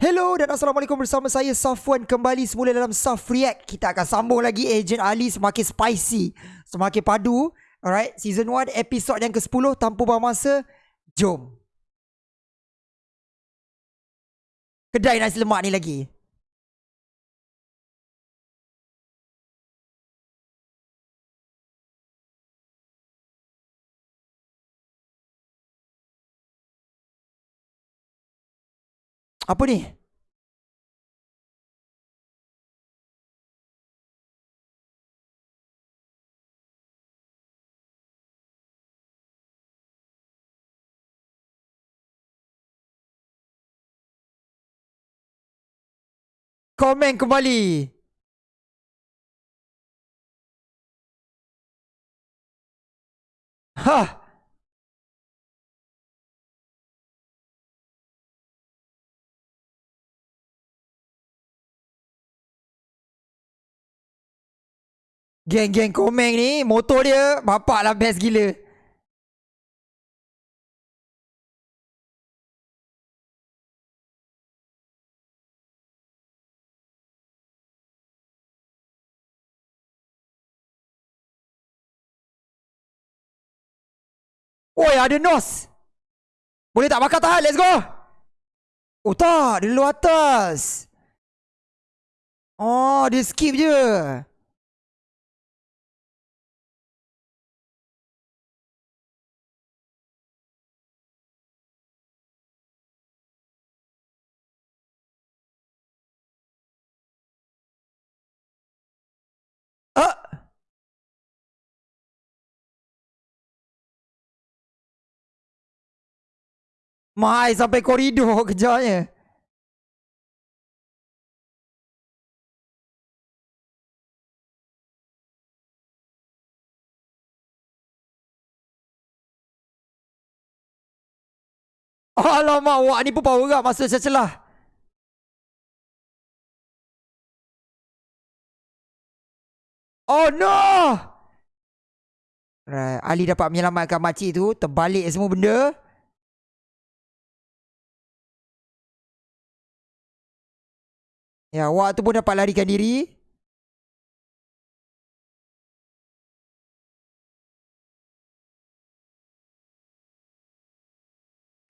Hello dan Assalamualaikum bersama saya Safwan kembali semula dalam Saf React. Kita akan sambung lagi Agent Ali semakin spicy, semakin padu. Alright, season 1 episod yang ke-10 tanpa buang masa. Jom. Kedai nasi lemak ni lagi. Apa ni? Komen kembali. Hah. Geng-geng komen ni Motor dia Bapak lah best gila. Oi ada nos. Boleh tak bakar tahan? Let's go. Oh tak Dia luar atas. Oh dia skip je Ah. Mai sampai koridor kejarnya. Alamak, wak ni pun power up masuk celah. Oh no! Right. Ali dapat menyelamatkan makcik tu. Terbalik semua benda. Ya, Wak tu pun dapat larikan diri.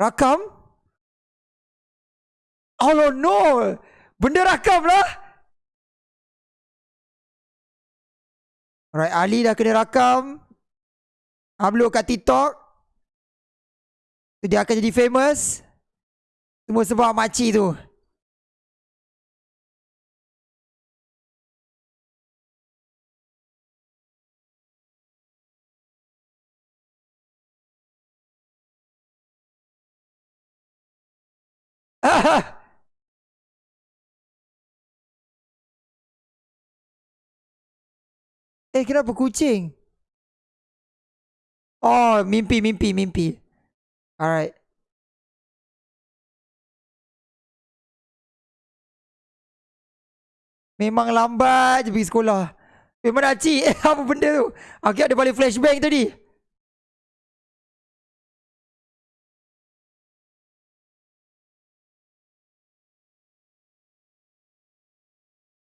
Rakam? Oh no! Benda rakam lah! Alright, Ali dah kena rakam. Upload kat TikTok. Dia akan jadi famous. Semua sebab makcik tu. Eh kenapa kucing? Oh mimpi mimpi mimpi. Alright. Memang lambat je pergi sekolah. Memang nak cik eh, apa benda tu? Aku ada balik flashbang tadi.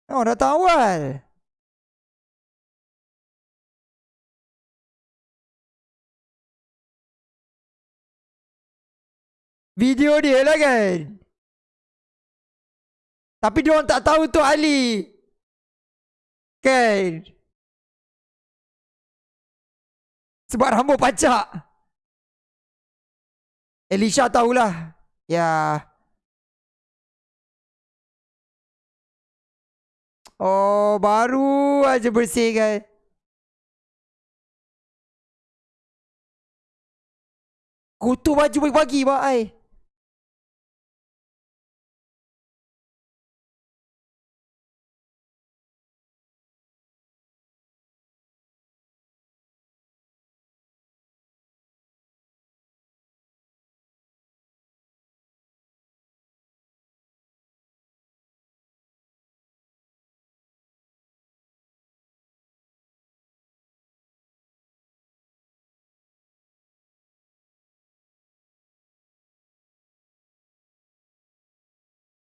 Oh dah tahu awal. Video dia lah kan? Tapi dia orang tak tahu tu Ali. Kan? Sebab rambut pacak. Elisha tahulah. Ya. Oh baru aja bersih kan? Kutu baju pagi-pagi mak ai.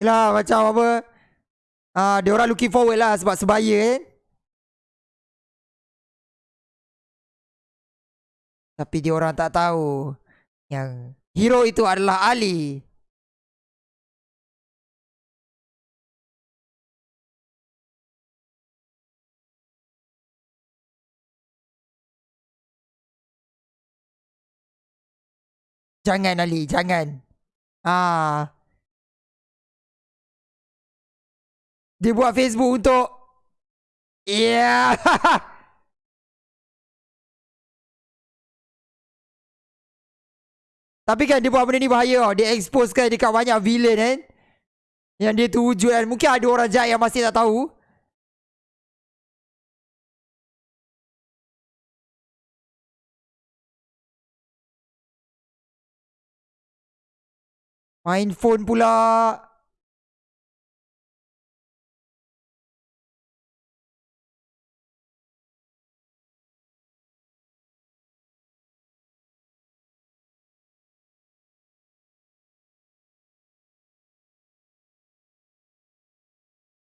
Lah macam apa Ah, dia orang looking forward lah sebab sebaya kan. Tapi dia orang tak tahu yang hero itu adalah Ali. Jangan Ali, jangan. Ah. Dia buat Facebook untuk Yeah. Tapi kan dia buat benda ni bahaya tau. Dia expose kan dekat banyak villain kan. Yang dia tu wujud kan. Mungkin ada orang jahat yang masih tak tahu. Main phone pula.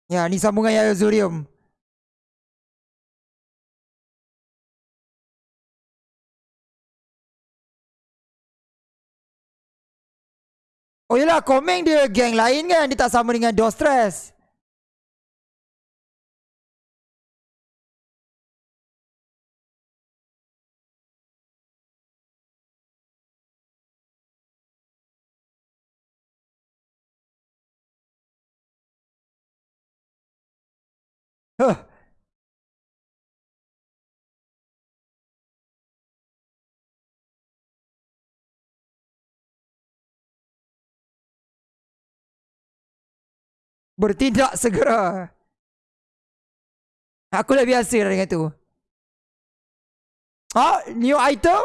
Ya, ni sambungan Yaya Zurium. Oh yelah, Komeng dia geng lain kan. Dia tak sama dengan Dostres. Bertindak segera. Aku dah biasa dengan tu. Ah, new item?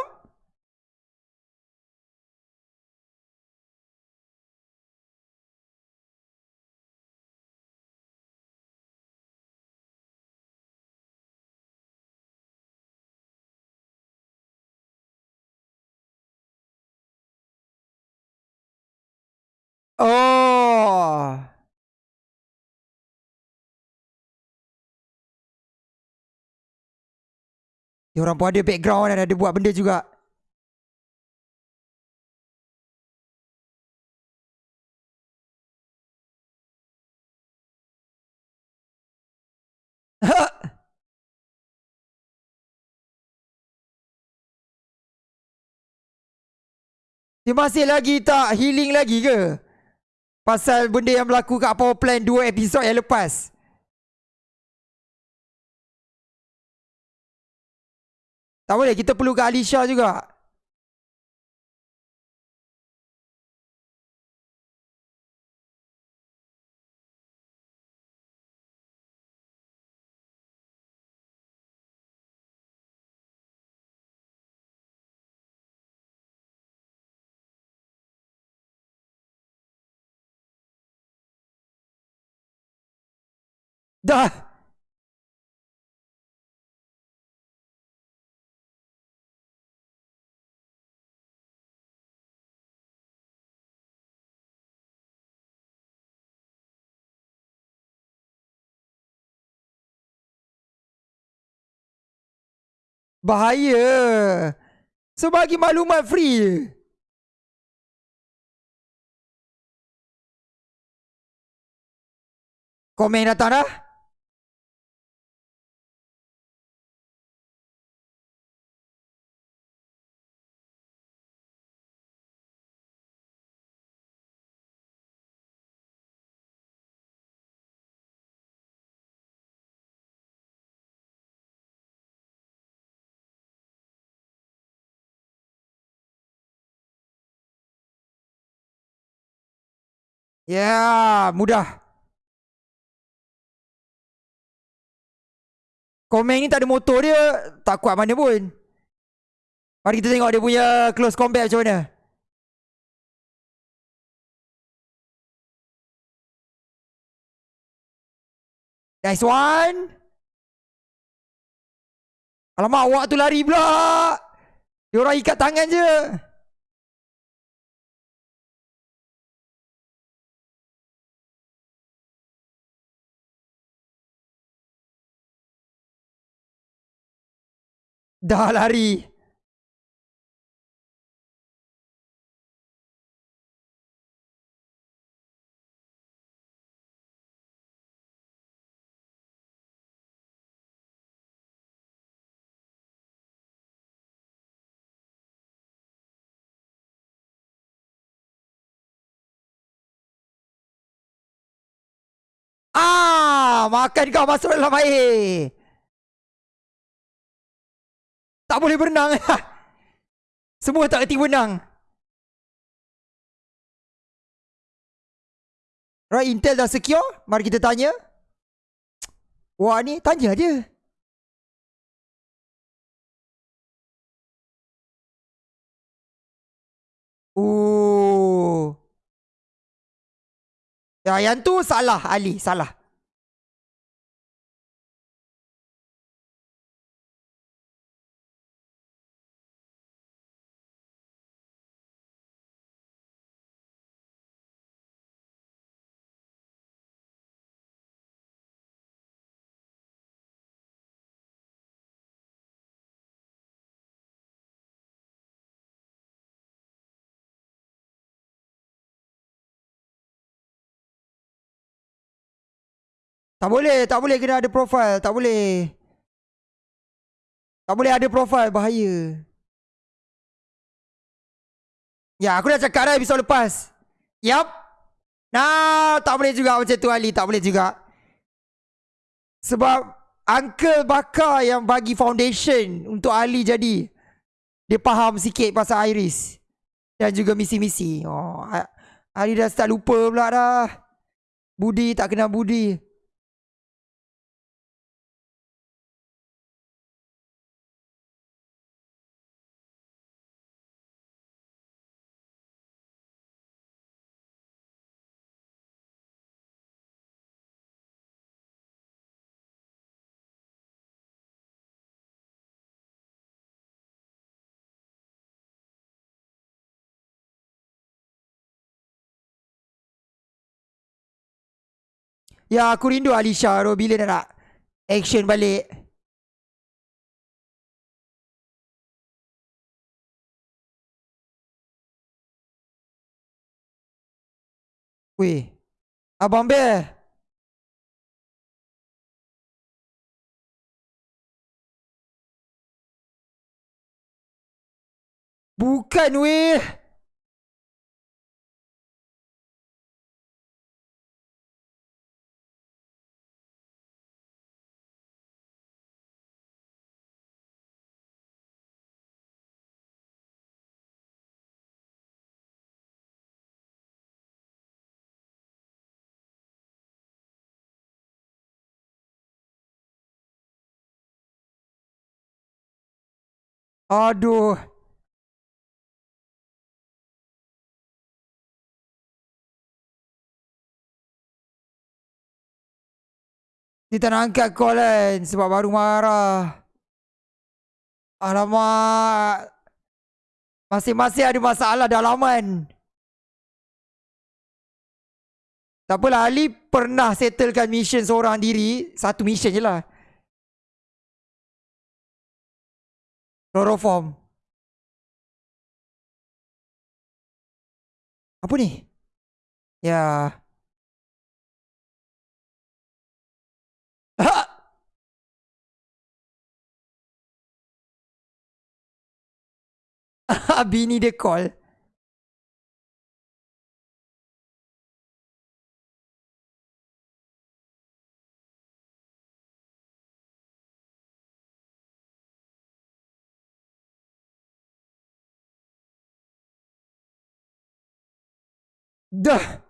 Dia orang pun ada background dan ada buat benda juga. Dia masih lagi tak healing lagi ke? Pasal benda yang berlaku kat Power Plan 2 episod yang lepas. Tak boleh, kita perlu ke Alisha juga. Dah. Bahaya. Sebagi maklumat free. Komen datang dah. Ya, mudah. Komen ni tak ada motor dia, tak kuat mana pun. Mari kita tengok dia punya close combat macam mana. Nice one. Alamak, awak tu lari pula. Dia orang ikat tangan je. Dah lari. Ah, makan kau masuk dalam air. Tak boleh berenang. Semua tak kerti berenang. Right, Intel dah secure. Mari kita tanya. Wah ni, tanya dia. Oh. Ya, yang tu salah Ali, salah. Tak boleh, tak boleh kena ada profile, tak boleh. Tak boleh ada profile, bahaya. Ya, aku dah cakap dah episod lepas. Yap. Nah, tak boleh juga macam tu Ali, tak boleh juga. Sebab Uncle Bakar yang bagi foundation untuk Ali jadi. Dia faham sikit pasal Iris. Dan juga misi-misi. Oh, Ali dah start lupa pula dah. Budi tak kena budi. Ya aku rindu Alisha tu bila dia nak action balik. Weh. Abang Bear. Bukan weh. Aduh. Kita nak angkat call kan sebab baru marah. Alamak. Masing-masing ada masalah dalaman. Tak apalah Ali pernah settlekan mission seorang diri. Satu mission je lah. Chloroform. Apa ni? Ya. Bini dia call. Dah.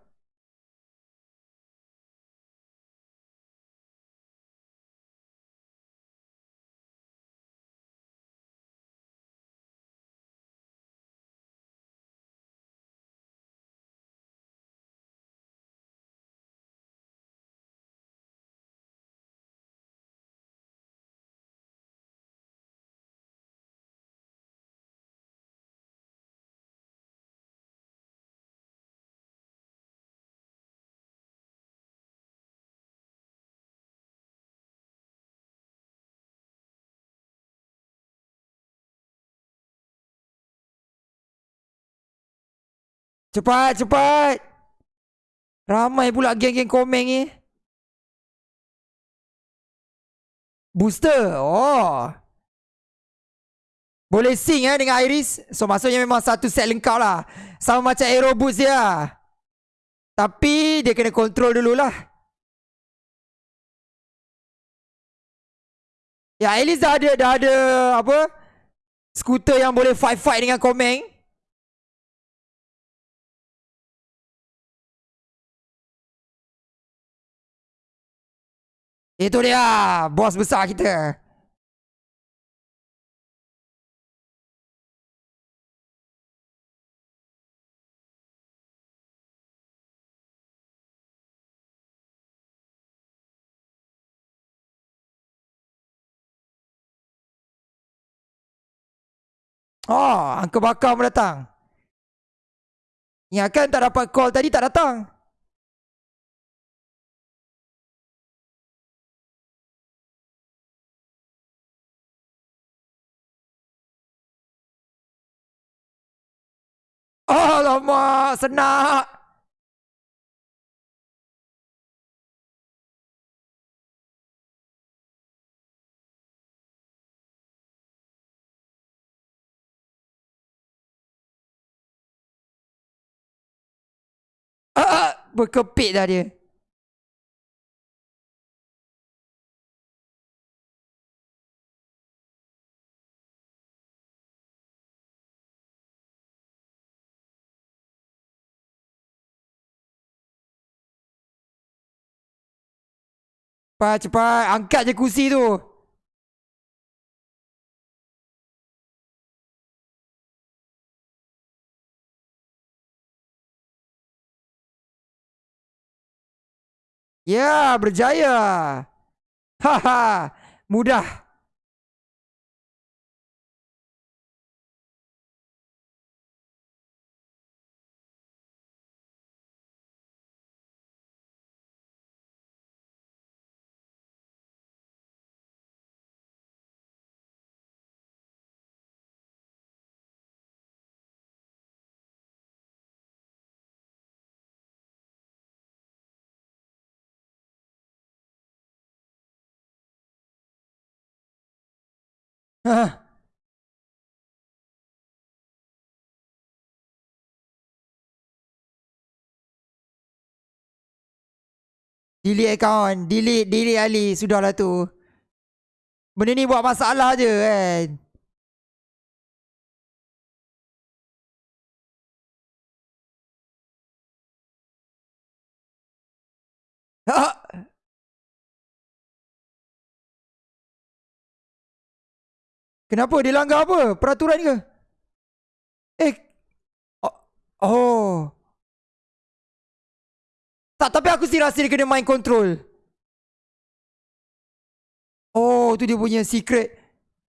Cepat, cepat. Ramai pula geng-geng komen ni. Booster. Oh. Boleh sing eh dengan Iris. So maksudnya memang satu set lengkap lah. Sama macam Aero Boost dia. Tapi dia kena kontrol dululah. Ya, at least dah ada, dah ada apa? Skuter yang boleh fight-fight dengan Komeng. Itu dia, bos besar kita. Oh, Uncle Bakar pun datang. Ya kan tak dapat call tadi tak datang. Alamak, senak. berkepit dah dia. Cepat, cepat. Angkat je kursi tu. Ya, berjaya. Haha, mudah. Delete account. Delete, delete Ali. Sudahlah tu. Benda ni buat masalah je kan. Ha. Kenapa? Dia langgar apa? Peraturan ke? Eh. Oh. oh. Tak, tapi aku sih rasa dia kena main control. Oh, tu dia punya secret.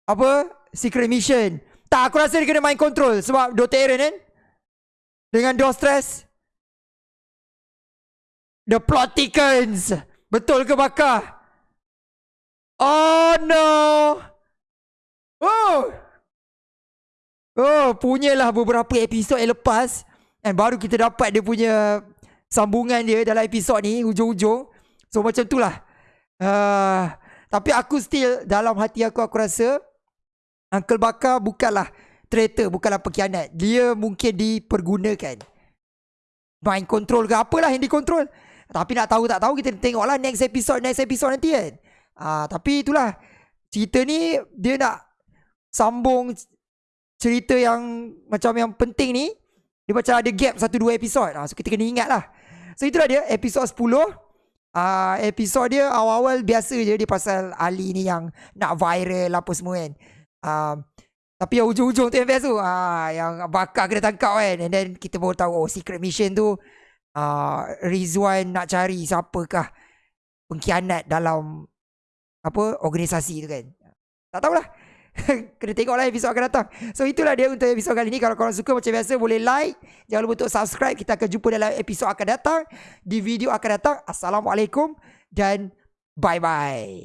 Apa? Secret mission. Tak, aku rasa dia kena main control. Sebab Dota Aaron kan? Dengan door stress. The plot thickens. Betul ke bakar? Oh no. Oh. Oh, punyalah beberapa episod yang lepas dan baru kita dapat dia punya sambungan dia dalam episod ni hujung-hujung. So macam itulah. Uh, tapi aku still dalam hati aku aku rasa Uncle Bakar bukanlah traitor, bukanlah pengkhianat. Dia mungkin dipergunakan. Mind control ke apalah yang dikontrol. Tapi nak tahu tak tahu kita tengoklah next episode next episode nanti kan. Uh, tapi itulah cerita ni dia nak sambung cerita yang macam yang penting ni dia macam ada gap satu dua episod. Ha, so kita kena ingat lah. So itulah dia episod 10. Uh, ah, episod dia awal-awal biasa je dia pasal Ali ni yang nak viral apa semua kan. Uh, tapi yang ujung-ujung tu yang best tu. Uh, yang bakar kena tangkap kan. And then kita baru tahu oh secret mission tu uh, Rizwan nak cari siapakah pengkhianat dalam apa organisasi tu kan. Tak tahulah. Kena tengok lah episod akan datang. So itulah dia untuk episod kali ni. Kalau korang suka macam biasa Boleh like. Jangan lupa untuk subscribe. Kita akan jumpa dalam episod akan datang. Di video akan datang. Assalamualaikum Dan Bye bye